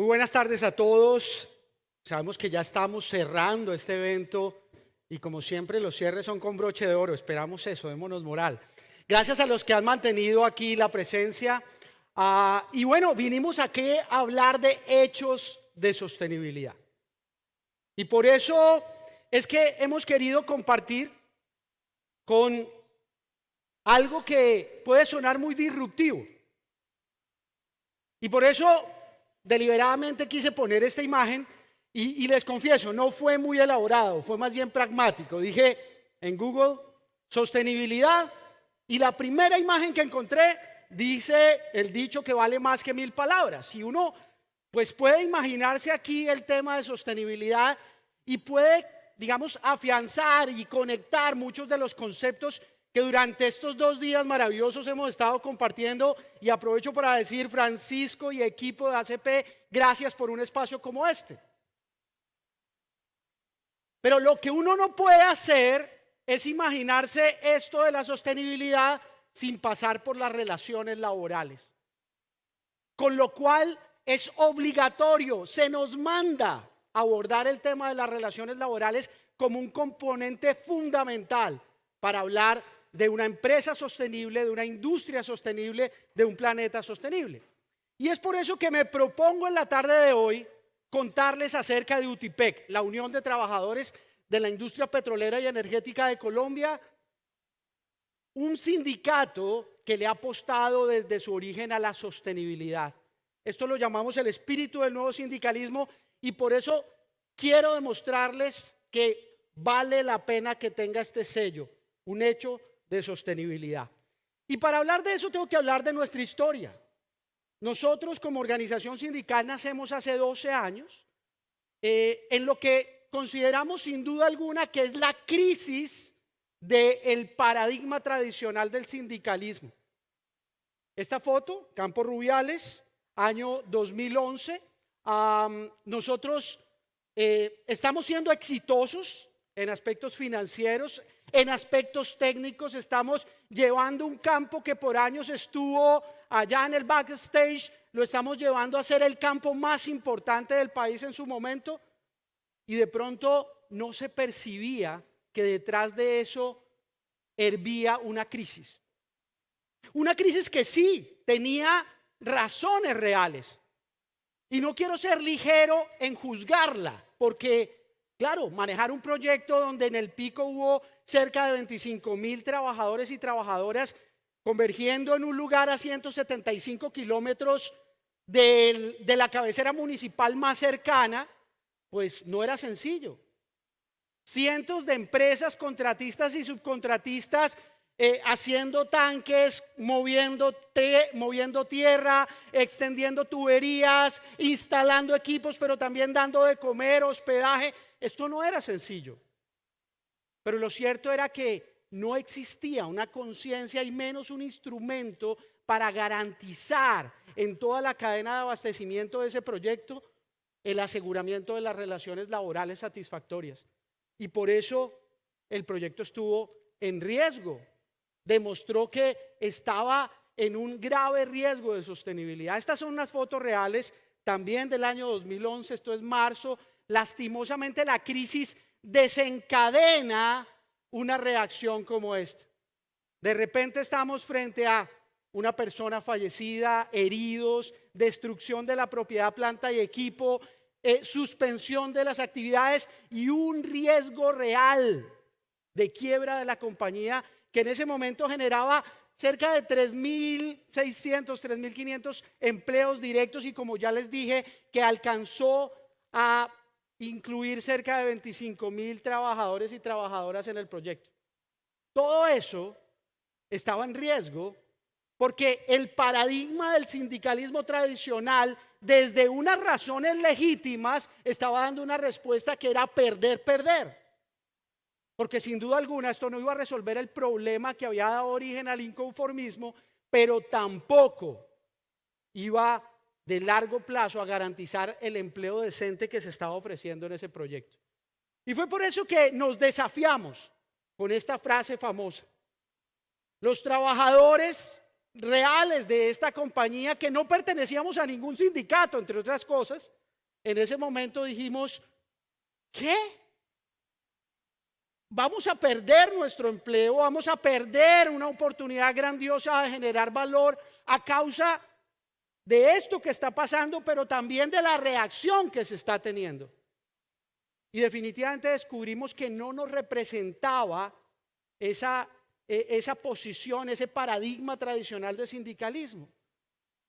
Muy buenas tardes a todos. Sabemos que ya estamos cerrando este evento y como siempre los cierres son con broche de oro. Esperamos eso, démonos moral. Gracias a los que han mantenido aquí la presencia. Ah, y bueno, vinimos aquí a hablar de hechos de sostenibilidad. Y por eso es que hemos querido compartir con algo que puede sonar muy disruptivo. Y por eso deliberadamente quise poner esta imagen y, les confieso, no fue muy elaborado, fue más bien pragmático. Dije en Google, sostenibilidad, y la primera imagen que encontré dice el dicho que vale más que mil palabras. Si uno pues puede imaginarse aquí el tema de sostenibilidad y puede, digamos, afianzar y conectar muchos de los conceptos que durante estos dos días maravillosos hemos estado compartiendo y aprovecho para decir, Francisco y equipo de ACP, gracias por un espacio como este. Pero lo que uno no puede hacer es imaginarse esto de la sostenibilidad sin pasar por las relaciones laborales. Con lo cual es obligatorio, se nos manda abordar el tema de las relaciones laborales como un componente fundamental para hablar de una empresa sostenible, de una industria sostenible, de un planeta sostenible. Y es por eso que me propongo en la tarde de hoy contarles acerca de UTIPEC, la Unión de Trabajadores de la Industria Petrolera y Energética de Colombia, un sindicato que le ha apostado desde su origen a la sostenibilidad. Esto lo llamamos el espíritu del nuevo sindicalismo y por eso quiero demostrarles que vale la pena que tenga este sello, un hecho de sostenibilidad. Y para hablar de eso tengo que hablar de nuestra historia. Nosotros como organización sindical nacemos hace 12 años eh, en lo que consideramos sin duda alguna que es la crisis del paradigma tradicional del sindicalismo. Esta foto, Campos Rubiales, año 2011, nosotros eh, estamos siendo exitosos en aspectos financieros, en aspectos técnicos estamos llevando un campo que por años estuvo allá en el backstage, lo estamos llevando a ser el campo más importante del país en su momento y de pronto no se percibía que detrás de eso hervía una crisis. Una crisis que sí tenía razones reales. Y no quiero ser ligero en juzgarla, porque Claro, manejar un proyecto donde en el pico hubo cerca de 25 mil trabajadores y trabajadoras convergiendo en un lugar a 175 kilómetros de la cabecera municipal más cercana, pues no era sencillo. Cientos de empresas, contratistas y subcontratistas eh, haciendo tanques, moviendo, moviendo tierra, extendiendo tuberías, instalando equipos, pero también dando de comer, hospedaje. Esto no era sencillo. Pero lo cierto era que no existía una conciencia y menos un instrumento para garantizar en toda la cadena de abastecimiento de ese proyecto el aseguramiento de las relaciones laborales satisfactorias. Y por eso el proyecto estuvo en riesgo. Demostró que estaba en un grave riesgo de sostenibilidad. Estas son unas fotos reales también del año 2011, esto es marzo lastimosamente la crisis desencadena una reacción como esta. De repente estamos frente a una persona fallecida, heridos, destrucción de la propiedad, planta y equipo, eh, suspensión de las actividades y un riesgo real de quiebra de la compañía que en ese momento generaba cerca de 3.600, 3.500 empleos directos y como ya les dije, que alcanzó a incluir cerca de 25 mil trabajadores y trabajadoras en el proyecto. Todo eso estaba en riesgo porque el paradigma del sindicalismo tradicional, desde unas razones legítimas, estaba dando una respuesta que era perder, perder. Porque sin duda alguna esto no iba a resolver el problema que había dado origen al inconformismo, pero tampoco iba de largo plazo a garantizar el empleo decente que se estaba ofreciendo en ese proyecto. Y fue por eso que nos desafiamos con esta frase famosa. Los trabajadores reales de esta compañía que no pertenecíamos a ningún sindicato, entre otras cosas, en ese momento dijimos, ¿qué? Vamos a perder nuestro empleo, vamos a perder una oportunidad grandiosa de generar valor a causa de esto que está pasando, pero también de la reacción que se está teniendo. Y definitivamente descubrimos que no nos representaba esa, e, esa posición, ese paradigma tradicional de sindicalismo,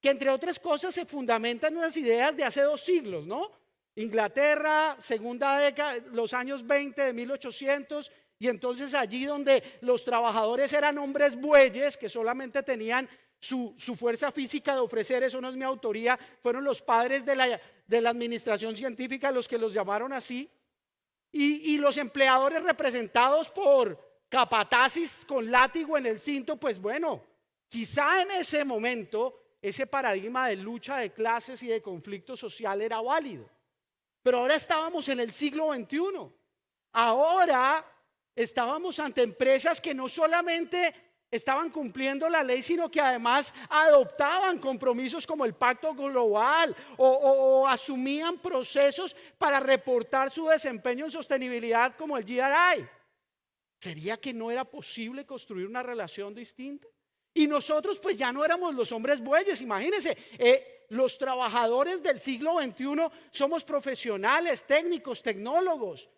que entre otras cosas se fundamenta en unas ideas de hace dos siglos, ¿no? Inglaterra, segunda década, los años 20 de 1800, y entonces allí donde los trabajadores eran hombres bueyes que solamente tenían su, fuerza física de ofrecer, eso no es mi autoría, fueron los padres de la, administración científica los que los llamaron así, y, los empleadores representados por capatacis con látigo en el cinto, pues bueno, quizá en ese momento ese paradigma de lucha de clases y de conflicto social era válido. Pero ahora estábamos en el siglo XXI. Ahora estábamos ante empresas que no solamente estaban cumpliendo la ley, sino que además adoptaban compromisos como el pacto global o, asumían procesos para reportar su desempeño en sostenibilidad como el GRI. ¿Sería que no era posible construir una relación distinta? Y nosotros pues ya no éramos los hombres bueyes, imagínense, eh, los trabajadores del siglo XXI somos profesionales, técnicos, tecnólogos,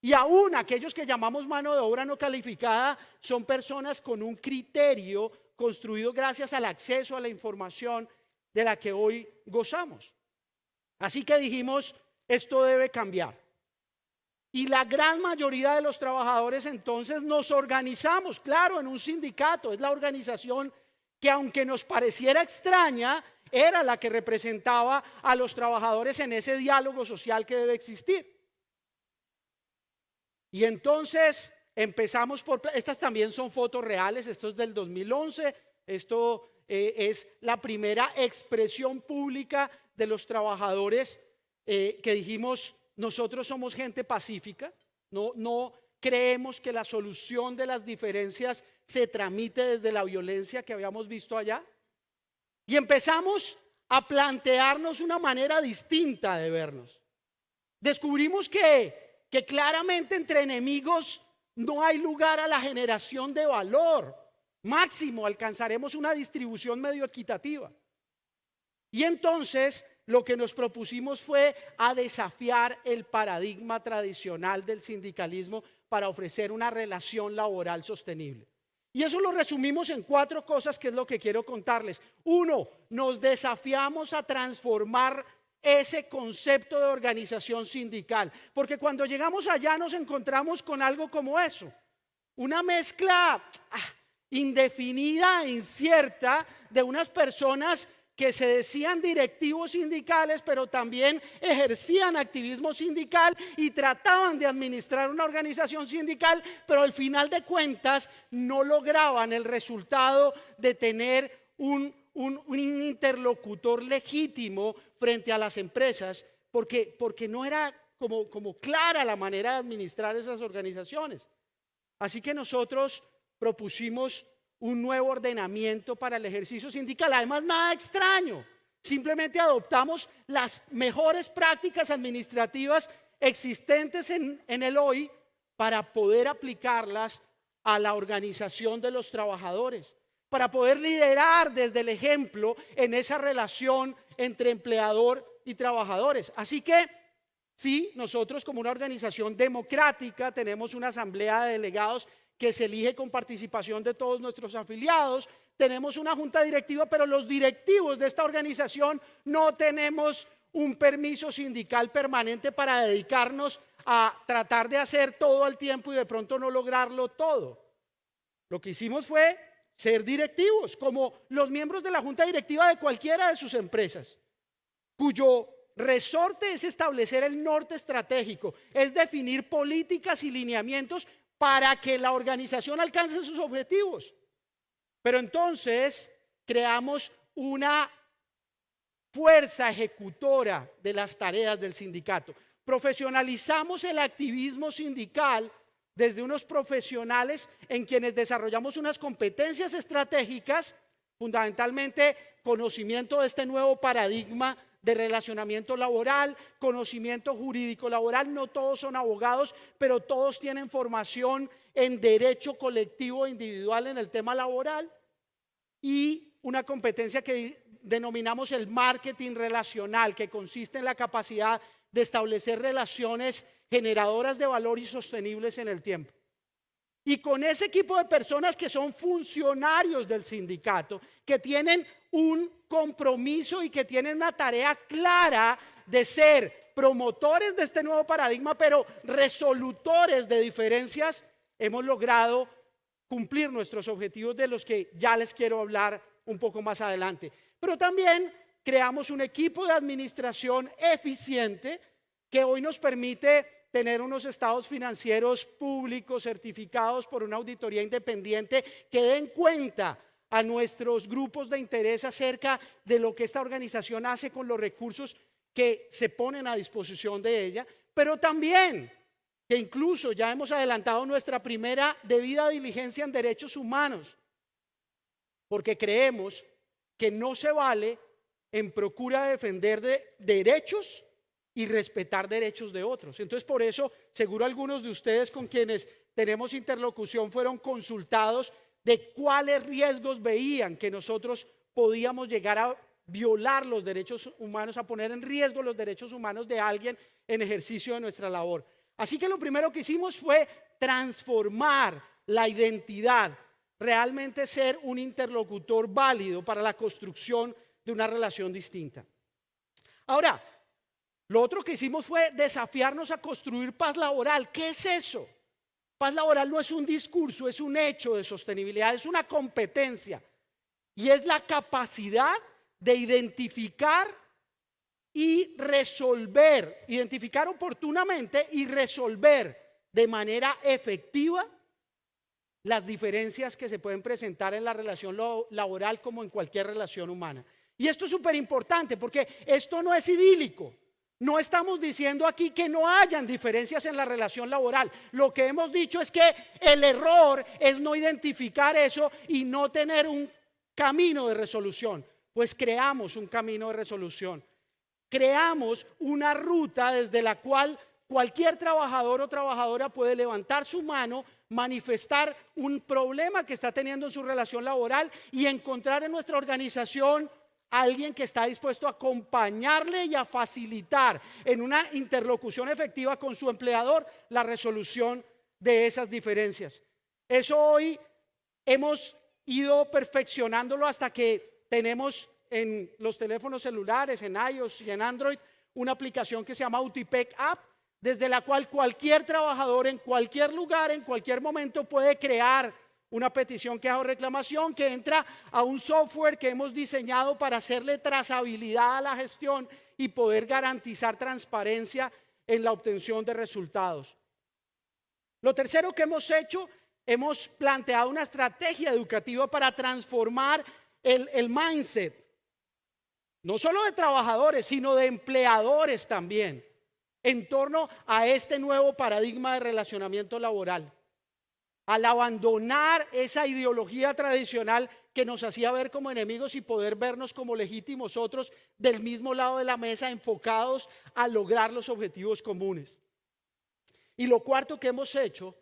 y aún aquellos que llamamos mano de obra no calificada son personas con un criterio construido gracias al acceso a la información de la que hoy gozamos. Así que dijimos, esto debe cambiar. Y la gran mayoría de los trabajadores entonces nos organizamos, claro, en un sindicato, es la organización que aunque nos pareciera extraña, era la que representaba a los trabajadores en ese diálogo social que debe existir. Y entonces empezamos por, estas también son fotos reales, esto es del 2011, esto eh, es la primera expresión pública de los trabajadores eh, que dijimos, nosotros somos gente pacífica, no, no creemos que la solución de las diferencias se tramite desde la violencia que habíamos visto allá. Y empezamos a plantearnos una manera distinta de vernos. Descubrimos que que claramente entre enemigos no hay lugar a la generación de valor. Máximo alcanzaremos una distribución medio equitativa. Y entonces lo que nos propusimos fue a desafiar el paradigma tradicional del sindicalismo para ofrecer una relación laboral sostenible. Y eso lo resumimos en cuatro cosas que es lo que quiero contarles. Uno, nos desafiamos a transformar ese concepto de organización sindical. Porque cuando llegamos allá nos encontramos con algo como eso. Una mezcla ah, indefinida, incierta, de unas personas que se decían directivos sindicales, pero también ejercían activismo sindical y trataban de administrar una organización sindical, pero al final de cuentas no lograban el resultado de tener un interlocutor legítimo frente a las empresas, porque, no era como clara la manera de administrar esas organizaciones. Así que nosotros propusimos un nuevo ordenamiento para el ejercicio sindical. Además, nada extraño. Simplemente adoptamos las mejores prácticas administrativas existentes en, el hoy para poder aplicarlas a la organización de los trabajadores para poder liderar desde el ejemplo en esa relación entre empleador y trabajadores. Así que sí, nosotros como una organización democrática tenemos una asamblea de delegados que se elige con participación de todos nuestros afiliados, tenemos una junta directiva, pero los directivos de esta organización no tenemos un permiso sindical permanente para dedicarnos a tratar de hacer todo al tiempo y de pronto no lograrlo todo. Lo que hicimos fue ser directivos, como los miembros de la junta directiva de cualquiera de sus empresas, cuyo resorte es establecer el norte estratégico, es definir políticas y lineamientos para que la organización alcance sus objetivos. Pero entonces creamos una fuerza ejecutora de las tareas del sindicato. Profesionalizamos el activismo sindical desde unos profesionales en quienes desarrollamos unas competencias estratégicas Fundamentalmente, conocimiento de este nuevo paradigma de relacionamiento laboral, conocimiento jurídico laboral. No todos son abogados, pero todos tienen formación en derecho colectivo e individual en el tema laboral. Y una competencia que denominamos el marketing relacional, que consiste en la capacidad de establecer relaciones generadoras de valor y sostenibles en el tiempo. Y con ese equipo de personas que son funcionarios del sindicato, que tienen un compromiso y que tienen una tarea clara de ser promotores de este nuevo paradigma, pero resolutores de diferencias, hemos logrado cumplir nuestros objetivos de los que ya les quiero hablar un poco más adelante. Pero también creamos un equipo de administración eficiente que hoy nos permite tener unos estados financieros públicos certificados por una auditoría independiente que den cuenta a nuestros grupos de interés acerca de lo que esta organización hace con los recursos que se ponen a disposición de ella, pero también que incluso ya hemos adelantado nuestra primera debida diligencia en derechos humanos, porque creemos que no se vale en procura de defender de derechos y respetar derechos de otros. Entonces, por eso, seguro algunos de ustedes con quienes tenemos interlocución fueron consultados de cuáles riesgos veían que nosotros podíamos llegar a violar los derechos humanos, a poner en riesgo los derechos humanos de alguien en ejercicio de nuestra labor. Así que lo primero que hicimos fue transformar la identidad, realmente ser un interlocutor válido para la construcción de una relación distinta. Ahora, lo otro que hicimos fue desafiarnos a construir paz laboral. ¿Qué es eso? Paz laboral no es un discurso, es un hecho de sostenibilidad, es una competencia. Y es la capacidad de identificar y resolver, identificar oportunamente y resolver de manera efectiva las diferencias que se pueden presentar en la relación laboral como en cualquier relación humana. Y esto es súper importante porque esto no es idílico. No estamos diciendo aquí que no hayan diferencias en la relación laboral. Lo que hemos dicho es que el error es no identificar eso y no tener un camino de resolución. Pues creamos un camino de resolución. Creamos una ruta desde la cual cualquier trabajador o trabajadora puede levantar su mano, manifestar un problema que está teniendo en su relación laboral y encontrar en nuestra organización alguien que está dispuesto a acompañarle y a facilitar en una interlocución efectiva con su empleador la resolución de esas diferencias. Eso hoy hemos ido perfeccionándolo hasta que tenemos en los teléfonos celulares, en iOS y en Android, una aplicación que se llama Utipec App, desde la cual cualquier trabajador en cualquier lugar, en cualquier momento puede crear una petición que hago reclamación que entra a un software que hemos diseñado para hacerle trazabilidad a la gestión y poder garantizar transparencia en la obtención de resultados. Lo tercero que hemos hecho, hemos planteado una estrategia educativa para transformar el, el mindset, no solo de trabajadores, sino de empleadores también, en torno a este nuevo paradigma de relacionamiento laboral al abandonar esa ideología tradicional que nos hacía ver como enemigos y poder vernos como legítimos otros del mismo lado de la mesa, enfocados a lograr los objetivos comunes. Y lo cuarto que hemos hecho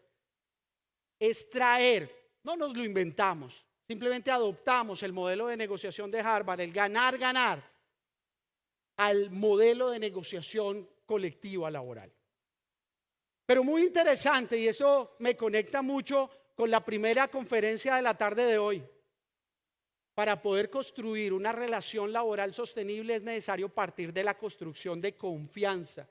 es traer, no nos lo inventamos, simplemente adoptamos el modelo de negociación de Harvard, el ganar, ganar, al modelo de negociación colectiva laboral. Pero muy interesante, y eso me conecta mucho con la primera conferencia de la tarde de hoy. Para poder construir una relación laboral sostenible es necesario partir de la construcción de confianza.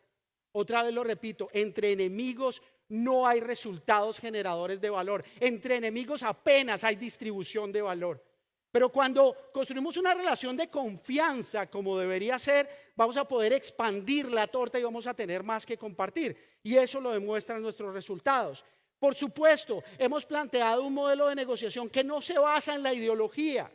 Otra vez lo repito, entre enemigos no hay resultados generadores de valor. Entre enemigos apenas hay distribución de valor. Pero cuando construimos una relación de confianza como debería ser, vamos a poder expandir la torta y vamos a tener más que compartir. Y eso lo demuestran nuestros resultados. Por supuesto, hemos planteado un modelo de negociación que no se basa en la ideología,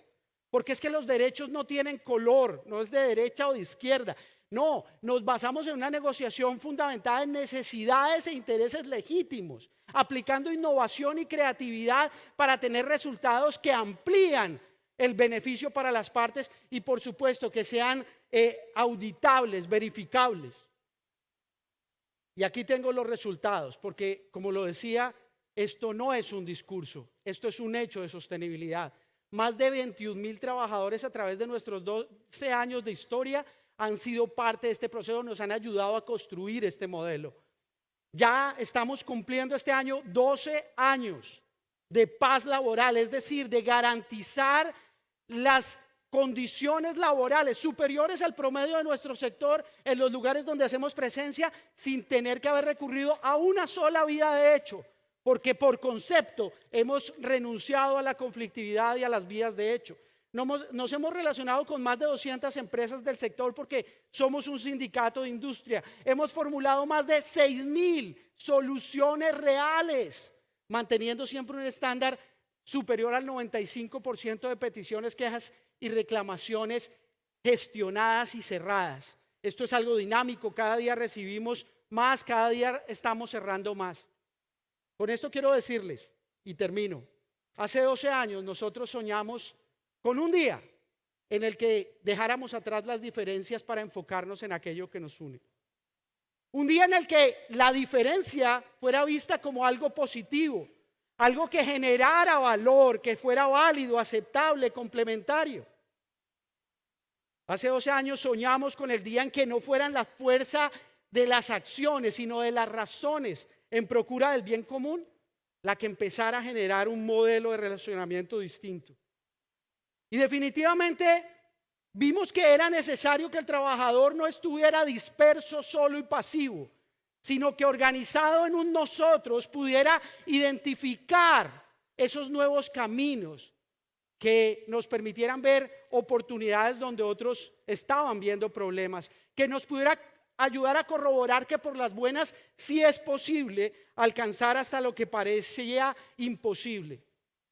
porque es que los derechos no tienen color, no es de derecha o de izquierda. No, nos basamos en una negociación fundamentada en necesidades e intereses legítimos, aplicando innovación y creatividad para tener resultados que amplían el beneficio para las partes y por supuesto que sean eh, auditables, verificables. Y aquí tengo los resultados, porque como lo decía, esto no es un discurso, esto es un hecho de sostenibilidad. Más de 21 mil trabajadores a través de nuestros 12 años de historia han sido parte de este proceso, nos han ayudado a construir este modelo. Ya estamos cumpliendo este año 12 años de paz laboral, es decir, de garantizar las condiciones laborales superiores al promedio de nuestro sector en los lugares donde hacemos presencia sin tener que haber recurrido a una sola vía de hecho, porque por concepto hemos renunciado a la conflictividad y a las vías de hecho. Nos, hemos relacionado con más de 200 empresas del sector porque somos un sindicato de industria. Hemos formulado más de 6 mil soluciones reales, manteniendo siempre un estándar superior al 95% de peticiones, quejas y reclamaciones gestionadas y cerradas. Esto es algo dinámico, cada día recibimos más, cada día estamos cerrando más. Con esto quiero decirles, y termino, hace 12 años nosotros soñamos con un día en el que dejáramos atrás las diferencias para enfocarnos en aquello que nos une. Un día en el que la diferencia fuera vista como algo positivo, algo que generara valor, que fuera válido, aceptable, complementario. Hace 12 años soñamos con el día en que no fueran la fuerza de las acciones, sino de las razones en procura del bien común, la que empezara a generar un modelo de relacionamiento distinto. Y definitivamente vimos que era necesario que el trabajador no estuviera disperso, solo y pasivo, sino que organizado en un nosotros pudiera identificar esos nuevos caminos que nos permitieran ver oportunidades donde otros estaban viendo problemas, que nos pudiera ayudar a corroborar que por las buenas sí es posible alcanzar hasta lo que parecía imposible.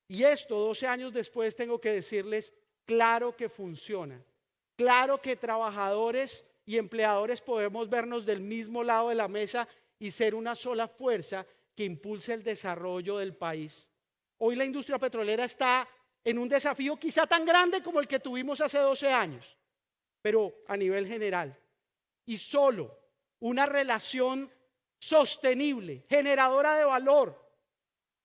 Y esto, 12 años después, tengo que decirles, claro que funciona. Claro que trabajadores y empleadores podemos vernos del mismo lado de la mesa y ser una sola fuerza que impulse el desarrollo del país. Hoy la industria petrolera está en un desafío quizá tan grande como el que tuvimos hace 12 años, pero a nivel general. Y solo una relación sostenible, generadora de valor,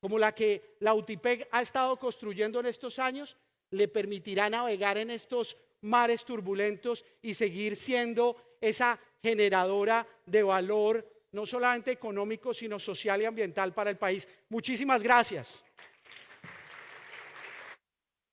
como la que la UTIPEC ha estado construyendo en estos años, le permitirá navegar en estos mares turbulentos y seguir siendo esa generadora de valor, no solamente económico, sino social y ambiental para el país. Muchísimas gracias.